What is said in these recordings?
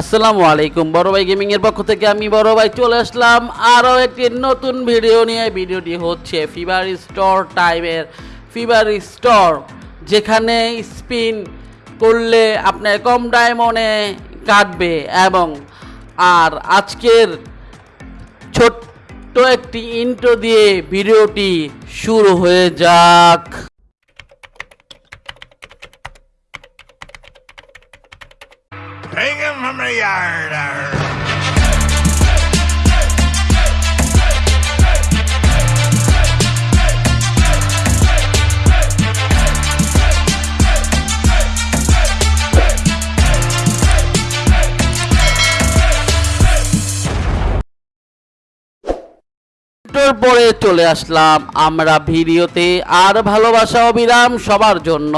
আসসালামু আলাইকুম। বড় ভাই গেমিং এর পক্ষ থেকে আমি বড় ভাই চলে আসলাম আরও একটি নতুন ভিডিও নিয়ে। ভিডিওটি হচ্ছে ফিভার স্টোর টাইমের ফিভার স্টোর যেখানে স্পিন করলে আপনার কম ডায়মন্ডে কাটবে এবং আর আজকের ছোট্ট একটি ইন্ট্রো দিয়ে ভিডিওটি শুরু হয়ে যাক। Him from the yard. পরে চলে আসলাম আমরা ভিডিওতে আর ভালোবাসা অবিরাম সবার জন্য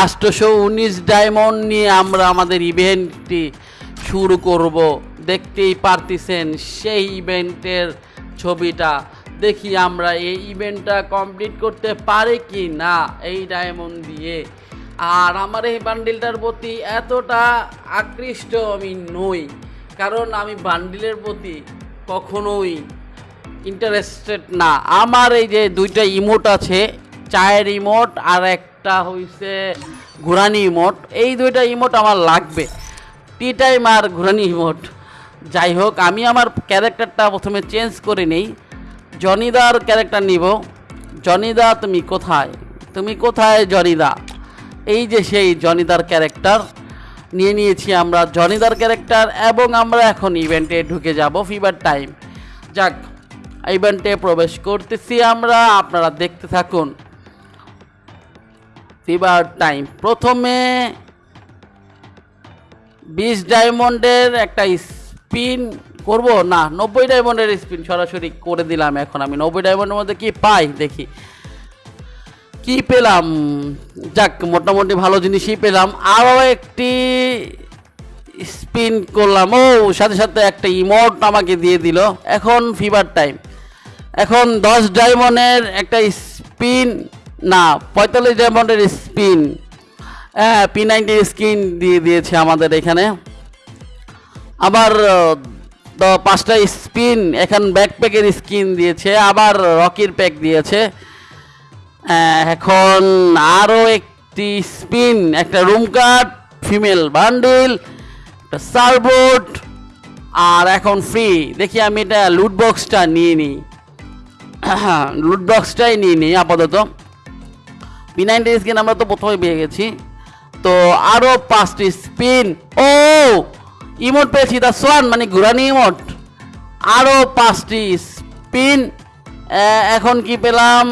আষ্টশো উনিশ ডায়মন্ড নিয়ে আমরা আমাদের ইভেন্টটি শুরু করব। দেখতেই পারতেছেন সেই ইভেন্টের ছবিটা। দেখি আমরা এই ইভেন্টটা কমপ্লিট করতে পারি কি না এই ডায়মন্ড দিয়ে। আর আমার এই বান্ডিলটার প্রতি এতটা আকৃষ্ট আমি নই, কারণ আমি বান্ডিলের প্রতি কখনোই ইন্টারেস্টেড না। আমার এই যে দুইটা ইমোট আছে, চায়ের ইমোট আর একটা হইছে ঘুরানি ইমোট। এই দুইটা ইমোট আমার লাগবে। টি টাইম আর ঘুরানি ইমোট। যাই হোক, আমি আমার ক্যারেক্টারটা প্রথমে চেঞ্জ করে নেই। জনিদার ক্যারেক্টার নিব। জনিদা, তুমি কোথায়? তুমি কোথায় জনিদা? এই যে সেই জনিদার ক্যারেক্টার নিয়ে নিয়েছি আমরা। জনিদার ক্যারেক্টার এবং আমরা এখন ইভেন্টে ঢুকে যাব ফিবার টাইম যাক ইভেন্টে প্রবেশ করতেছি আমরা। আপনারা দেখতে থাকুন। ফিবার টাইম প্রথমে বিশ ডায়মন্ডের একটা স্পিন করব? না, নব্বই ডায়মন্ডের স্পিন সরাসরি করে দিলাম এখন আমি। নব্বই ডায়মন্ডের মধ্যে কি পাই? দেখি। কি পেলাম? যাক, মোটামুটি ভালো জিনিসই পেলাম। আরও একটি স্পিন করলাম। ও, সাথে সাথে একটা ইমোট আমাকে দিয়ে দিল। এখন ফিভার টাইম। এখন দশ ডায়মন্ডের একটা স্পিন না, পঁয়তাল্লিশ ডায়মন্ডের স্পিন হ্যাঁ পি নাইনটির স্কিন দিয়ে দিয়েছে আমাদের এখানে। আবার দ- পাঁচটা স্পিন এখন ব্যাকপ্যাকের স্কিন দিয়েছে, আবার রকির প্যাক দিয়েছে। এখন আরও একটি স্পিন একটা রুম কার্ড ফিমেল বান্ডিল একটা সার্বোর্ড আর এখন ফ্রি দেখি আমি এটা লুট বক্সটা নিয়ে নিই। লুট বক্সটাই নিয়ে নিই, আপাতত। পি নাইনটি স্কিন আমরা তো প্রথমে পেয়ে গেছি। তো আরও পাঁচটি স্পিন ও! ইমোট পেয়েছি দা সোয়ান মানে ঘুরানি ইমোট আরও পাঁচটি স্পিন এখন কি পেলাম?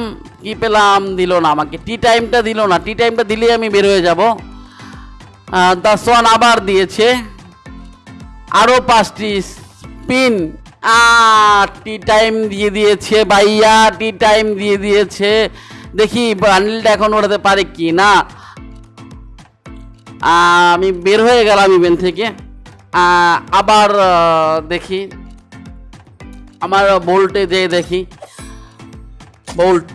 কি পেলাম? দিল না আমাকে। টি টাইমটা দিল না। টি টাইমটা দিলেই আমি বের হয়ে যাব। দা সোয়ান আবার দিয়েছে। আরও পাঁচটি স্পিন টি টাইম দিয়ে দিয়েছে ভাইয়া। টি টাইম দিয়ে দিয়েছে। দেখি, বান্ডিলটা এখন ওঠাতে পারে কি না? আমি বের হয়ে গেলাম ইভেন্ট থেকে। আবার দেখি। আমার বোল্টে যেয়ে দেখি। বোল্ট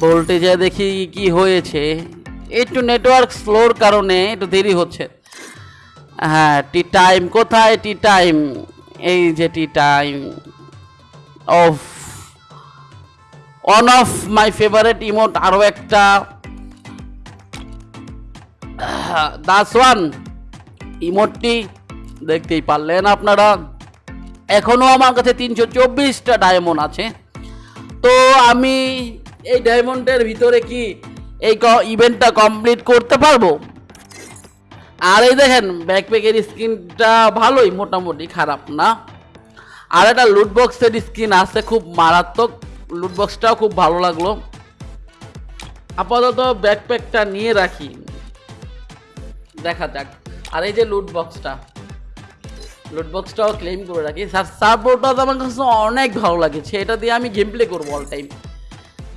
বোল্টে যেয়ে দেখি কি হয়েছে। একটু নেটওয়ার্ক স্লোর কারণে একটু দেরি হচ্ছে। হ্যাঁ টি টাইম কোথায় টি টাইম এই যে tea time of one of my favourite emote আরও একটা। দাস ওয়ান ইমোটটি দেখতেই পারলেন আপনারা। এখনও আমার কাছে তিনশো চব্বিশটা ডায়মন্ড আছে। তো আমি এই ডায়মন্ডের ভিতরে কি এই ইভেন্টটা কমপ্লিট করতে পারব? আর এই দেখেন ব্যাকপ্যাকের স্কিনটা ভালোই, মোটামুটি খারাপ না। আর একটা লুট স্ক্রিন আছে, খুব মারাত্মক। লুট বক্সটাও খুব ভালো লাগল। আপাতত ব্যাকপ্যাকটা নিয়ে রাখি। দেখা যাক। আর এই যে লুটবক্সটা লুটবক্সটাও লুট ক্লেম করে রাখি। স্যার সাপোর্টটা আমার কাছে অনেক ভালো লাগেছে। এটা দিয়ে আমি গেম প্লে করব অল টাইম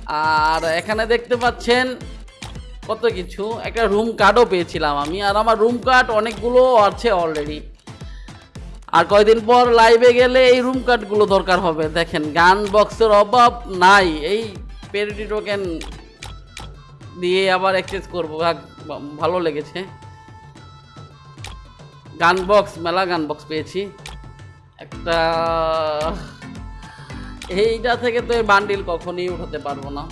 আর এখানে দেখতে পাচ্ছেন কত কিছু। একটা রুম কার্ডও পেয়েছিলাম আমি। আর আমার রুম কার্ড অনেকগুলো আছে অলরেডি আর কয়দিন পর লাইভে গেলে এই রুম কার্ডগুলো দরকার হবে। দেখেন, গান বক্সের অভাব নাই। এই পেরিটি টোকেন দিয়ে আবার এক্সচেঞ্জ করব। ভালো লেগেছে। গান বক্স মেলা গান বক্স পেয়েছি। একটা, এইটা থেকে তো বান্ডিল কখনই উঠাতে পারব না।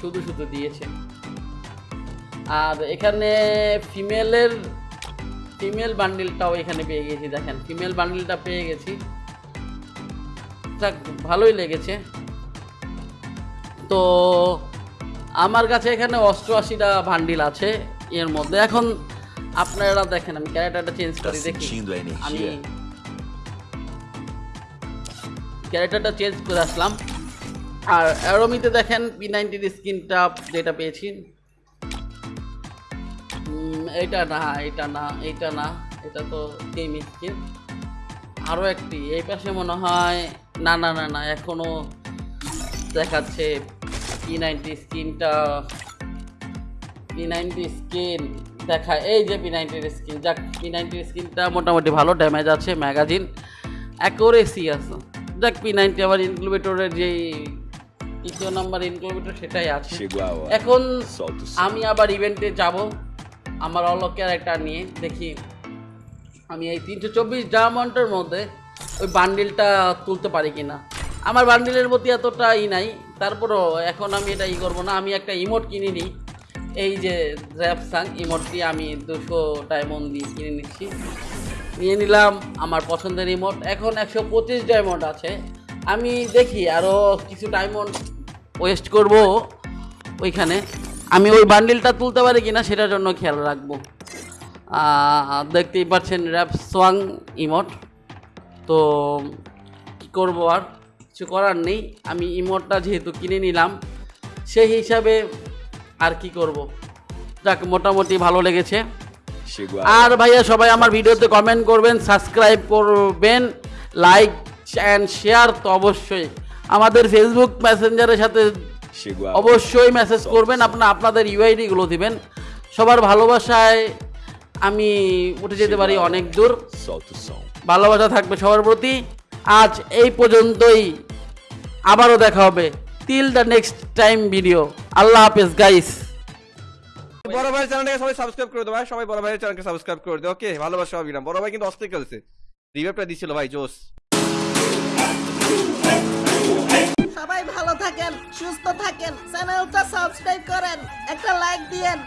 শুধু শুধু দিয়েছে। আর এখানে ফিমেলের ফিমেল বান্ডিলটাও এখানে পেয়ে গেছি দেখেন ফিমেল বান্ডিলটা পেয়ে গেছি। ভালোই লেগেছে। তো আমার কাছে এখানে অষ্টআশিটা বান্ডিল আছে এর মধ্যে। এখন আপনারা দেখেন আমি ক্যারেক্টারটা চেঞ্জ করি দেখি। আমি? ক্যারেক্টারটা চেঞ্জ করে আসলাম। আর অ্যারোমিতে দেখেন পি নাইনটির স্কিনটা যেটা পেয়েছি। এটা না এটা না এটা না এটা তো গেম স্কিন আরও একটি এই পাশে মনে হয় না না না না এখনও দেখাচ্ছে পি নাইনটি স্কিনটা পি নাইনটি স্কিন দেখা এই যে পি নাইনটির স্কিন যাক পি নাইনটির স্কিনটা মোটামুটি ভালো ড্যামেজ আছে ম্যাগাজিন অ্যাকোরেসি আছে যাক পি নাইনটি আবার ইনক্লুবেটরের যেই তৃতীয় নাম্বার ইনক্লুবেটর সেটাই আছে. এখন. আমি আবার ইভেন্টে যাব আমার অল ক্যারেক্টার নিয়ে দেখি। আমি এই তিনশো চব্বিশ ডায়মন্ডের মধ্যে ওই বান্ডিলটা তুলতে পারি কিনা। আমার বান্ডিলের প্রতি এতটা ই নাই, তারপরও এখন আমি এটা ই করব না। আমি একটা ইমোট কিনে নিই। এই যে র্যাপসাং ইমোটটি আমি দুশো ডায়মন্ড দিয়ে কিনে নিচ্ছি। নিয়ে নিলাম আমার পছন্দের ইমোট এখন একশো পঁচিশ ডায়মন্ড আছে। আমি দেখি আরও কিছু ডায়মন্ড ওয়েস্ট করব ওইখানে। আমি ওই বান্ডিলটা তুলতে পারি কিনা সেটার জন্য খেয়াল রাখব। দেখতেই পাচ্ছেন র্যাপ সোয়াং ইমোট তো কি করব আর? কিছু করার নেই। আমি ইমোটটা যেহেতু কিনে নিলাম সেই হিসাবে আর কি করব? যাক মোটামুটি ভালো লেগেছে। আর ভাইয়া সবাই আমার ভিডিওতে কমেন্ট করবেন সাবস্ক্রাইব করবেন লাইক অ্যান্ড শেয়ার তো অবশ্যই। আমাদের ফেসবুক মেসেঞ্জারের সাথে. অবশ্যই মেসেজ করবেন আপনার আপনাদের ইউআইডিগুলো দিবেন। সবার ভালোবাসায় আমি উঠে যেতে পারি অনেক দূর। ভালোবাসা থাকবে সবার প্রতি। আজ এই পর্যন্তই। আবারও দেখা হবে till the next time video আল্লাহ হাফেজ গাইস বড় ভাই চ্যানেলটাকে সবাই সাবস্ক্রাইব করে দাও ভাই। সবাই বড় ভাইয়ের চ্যানেলকে সাবস্ক্রাইব করে দাও। ওকে ভালোবাসা না। বড় ভাই কিন্তু অস্থির খেলছে। রিভাইভটা দিছিল ভাই থাকেন সুস্থ থাকেন চ্যানেলটা সাবস্ক্রাইব করেন একটা লাইক দিয়েন।